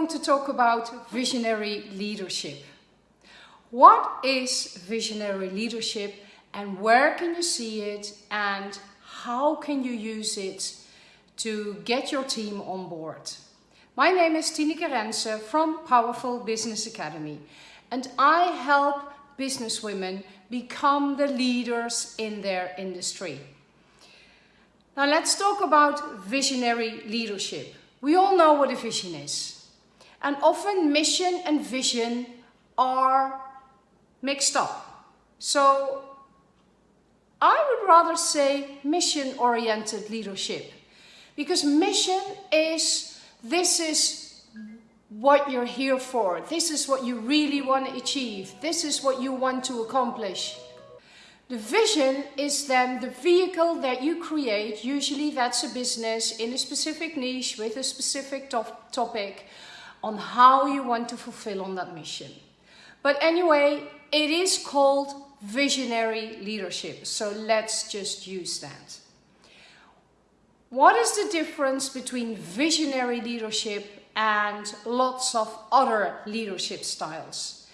going to talk about visionary leadership. What is visionary leadership and where can you see it and how can you use it to get your team on board? My name is Tineke Rense from Powerful Business Academy and I help businesswomen become the leaders in their industry. Now let's talk about visionary leadership. We all know what a vision is. And often mission and vision are mixed up. So I would rather say mission-oriented leadership. Because mission is, this is what you're here for. This is what you really want to achieve. This is what you want to accomplish. The vision is then the vehicle that you create. Usually that's a business in a specific niche with a specific top topic on how you want to fulfill on that mission. But anyway, it is called visionary leadership. So let's just use that. What is the difference between visionary leadership and lots of other leadership styles?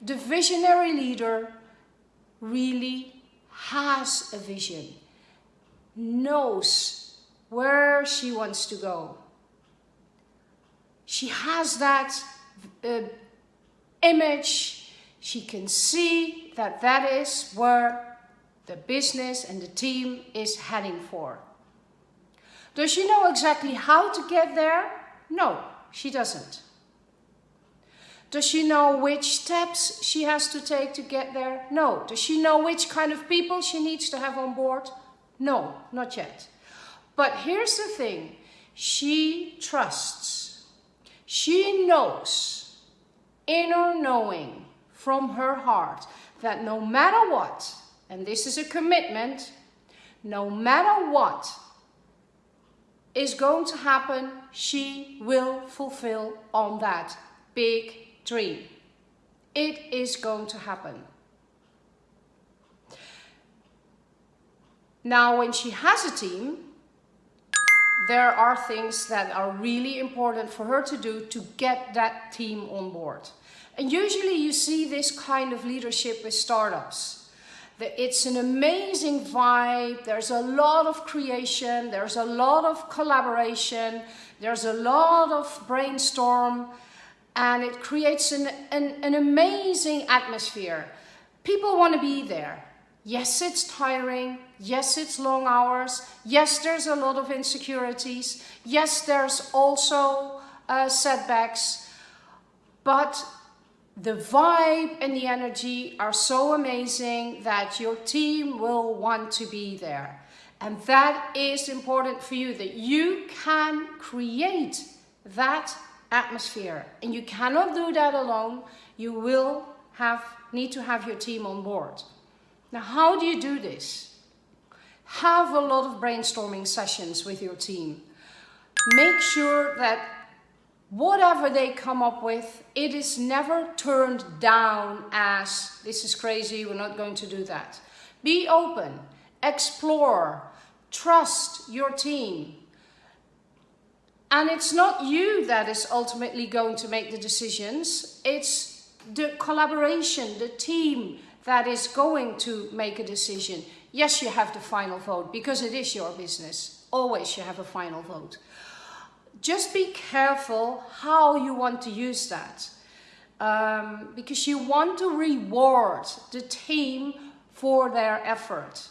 The visionary leader really has a vision, knows where she wants to go. She has that uh, image, she can see that that is where the business and the team is heading for. Does she know exactly how to get there? No, she doesn't. Does she know which steps she has to take to get there? No. Does she know which kind of people she needs to have on board? No, not yet. But here's the thing. She trusts. She knows, inner knowing from her heart, that no matter what, and this is a commitment, no matter what is going to happen, she will fulfill on that big dream. It is going to happen. Now, when she has a team, there are things that are really important for her to do to get that team on board. And usually you see this kind of leadership with startups. It's an amazing vibe, there's a lot of creation, there's a lot of collaboration, there's a lot of brainstorm, and it creates an, an, an amazing atmosphere. People want to be there. Yes, it's tiring. Yes, it's long hours. Yes, there's a lot of insecurities. Yes, there's also uh, setbacks. But the vibe and the energy are so amazing that your team will want to be there. And that is important for you, that you can create that atmosphere. And you cannot do that alone. You will have, need to have your team on board. Now, how do you do this? Have a lot of brainstorming sessions with your team. Make sure that whatever they come up with, it is never turned down as, this is crazy, we're not going to do that. Be open, explore, trust your team, and it's not you that is ultimately going to make the decisions. It's the collaboration, the team that is going to make a decision. Yes, you have the final vote because it is your business. Always you have a final vote. Just be careful how you want to use that. Um, because you want to reward the team for their effort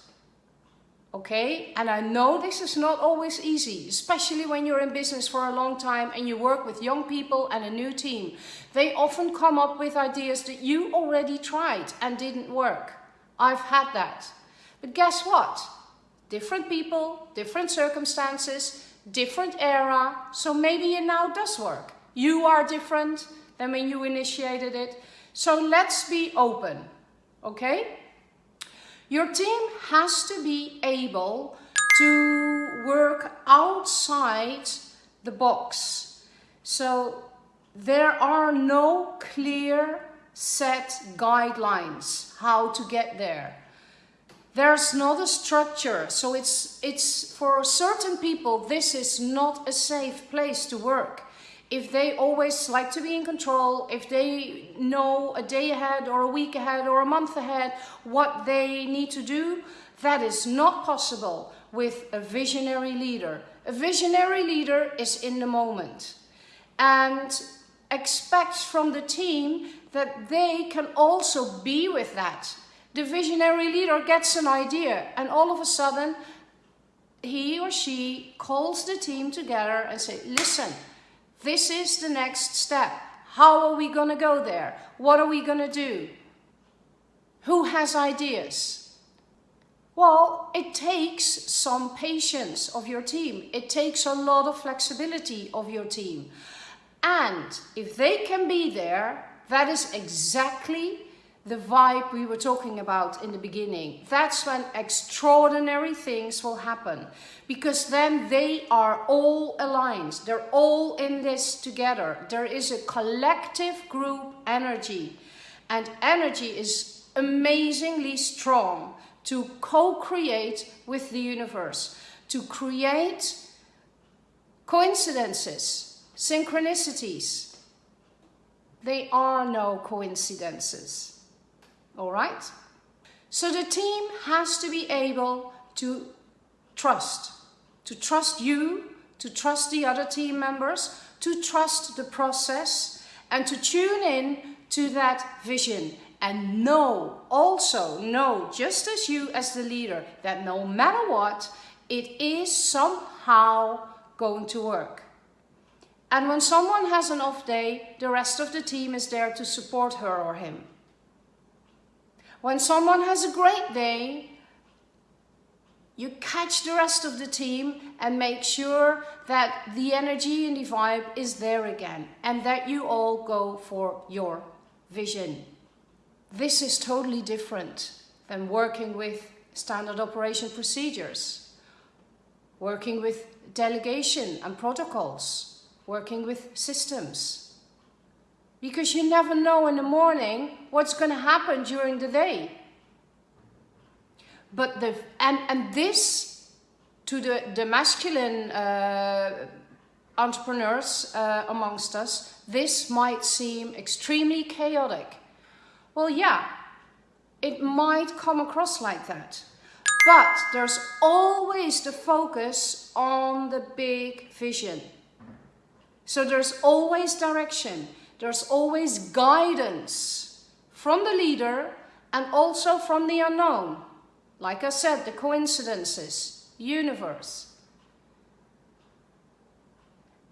okay? And I know this is not always easy, especially when you're in business for a long time and you work with young people and a new team. They often come up with ideas that you already tried and didn't work. I've had that. But guess what? Different people, different circumstances, different era, so maybe it now does work. You are different than when you initiated it. So let's be open, okay? Your team has to be able to work outside the box. So there are no clear set guidelines how to get there. There's not a structure, so it's, it's for certain people this is not a safe place to work. If they always like to be in control, if they know a day ahead or a week ahead or a month ahead what they need to do, that is not possible with a visionary leader. A visionary leader is in the moment and expects from the team that they can also be with that. The visionary leader gets an idea and all of a sudden he or she calls the team together and say, listen, this is the next step. How are we going to go there? What are we going to do? Who has ideas? Well, it takes some patience of your team. It takes a lot of flexibility of your team. And if they can be there, that is exactly the vibe we were talking about in the beginning. That's when extraordinary things will happen because then they are all aligned. They're all in this together. There is a collective group energy and energy is amazingly strong to co-create with the universe, to create coincidences, synchronicities. They are no coincidences all right? So the team has to be able to trust, to trust you, to trust the other team members, to trust the process and to tune in to that vision and know, also know, just as you as the leader, that no matter what, it is somehow going to work. And when someone has an off day, the rest of the team is there to support her or him. When someone has a great day, you catch the rest of the team and make sure that the energy and the vibe is there again and that you all go for your vision. This is totally different than working with standard operation procedures, working with delegation and protocols, working with systems because you never know in the morning what's going to happen during the day. But the and and this to the the masculine uh, entrepreneurs uh, amongst us, this might seem extremely chaotic. Well, yeah, it might come across like that. But there's always the focus on the big vision. So there's always direction there's always guidance from the leader and also from the unknown. Like I said, the coincidences, universe.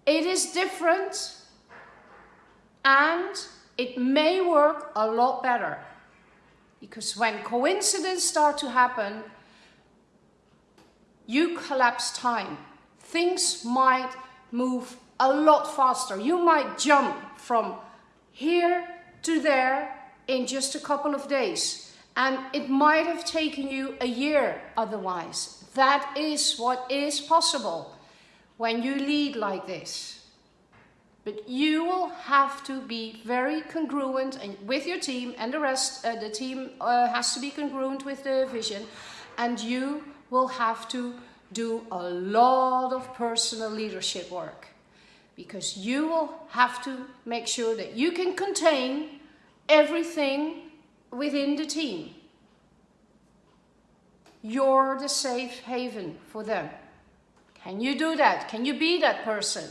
It is different and it may work a lot better. Because when coincidences start to happen, you collapse time. Things might move a lot faster. You might jump from here to there in just a couple of days. And it might have taken you a year otherwise. That is what is possible when you lead like this. But you will have to be very congruent and with your team and the rest, uh, the team uh, has to be congruent with the vision and you will have to do a lot of personal leadership work because you will have to make sure that you can contain everything within the team. You're the safe haven for them. Can you do that? Can you be that person?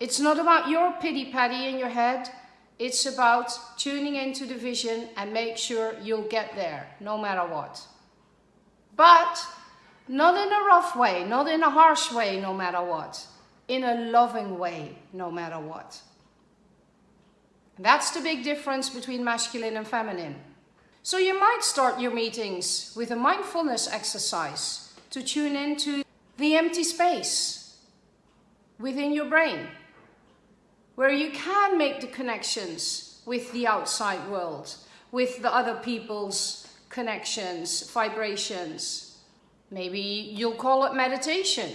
It's not about your pity-patty in your head. It's about tuning into the vision and make sure you'll get there, no matter what. But not in a rough way, not in a harsh way, no matter what in a loving way, no matter what. That's the big difference between masculine and feminine. So you might start your meetings with a mindfulness exercise to tune into the empty space within your brain, where you can make the connections with the outside world, with the other people's connections, vibrations. Maybe you'll call it meditation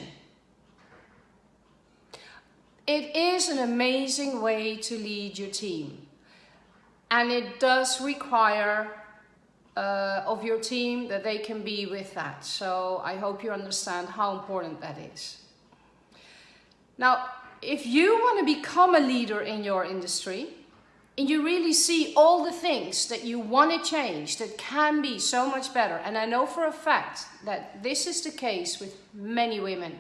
it is an amazing way to lead your team. And it does require uh, of your team that they can be with that. So I hope you understand how important that is. Now, if you want to become a leader in your industry, and you really see all the things that you want to change that can be so much better, and I know for a fact that this is the case with many women,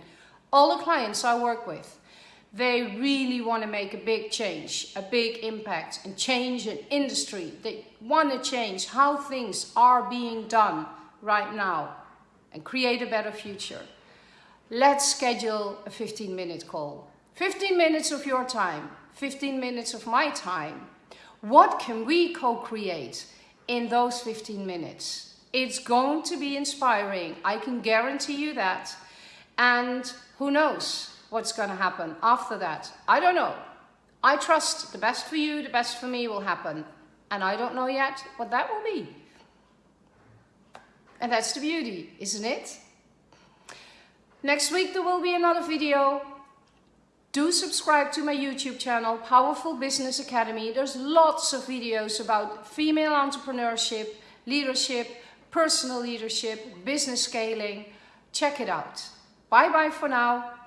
all the clients I work with, they really want to make a big change, a big impact and change an industry. They want to change how things are being done right now and create a better future. Let's schedule a 15 minute call. 15 minutes of your time, 15 minutes of my time. What can we co-create in those 15 minutes? It's going to be inspiring. I can guarantee you that. And who knows? What's going to happen after that. I don't know. I trust the best for you, the best for me will happen. And I don't know yet what that will be. And that's the beauty, isn't it? Next week there will be another video. Do subscribe to my YouTube channel, Powerful Business Academy. There's lots of videos about female entrepreneurship, leadership, personal leadership, business scaling. Check it out. Bye bye for now.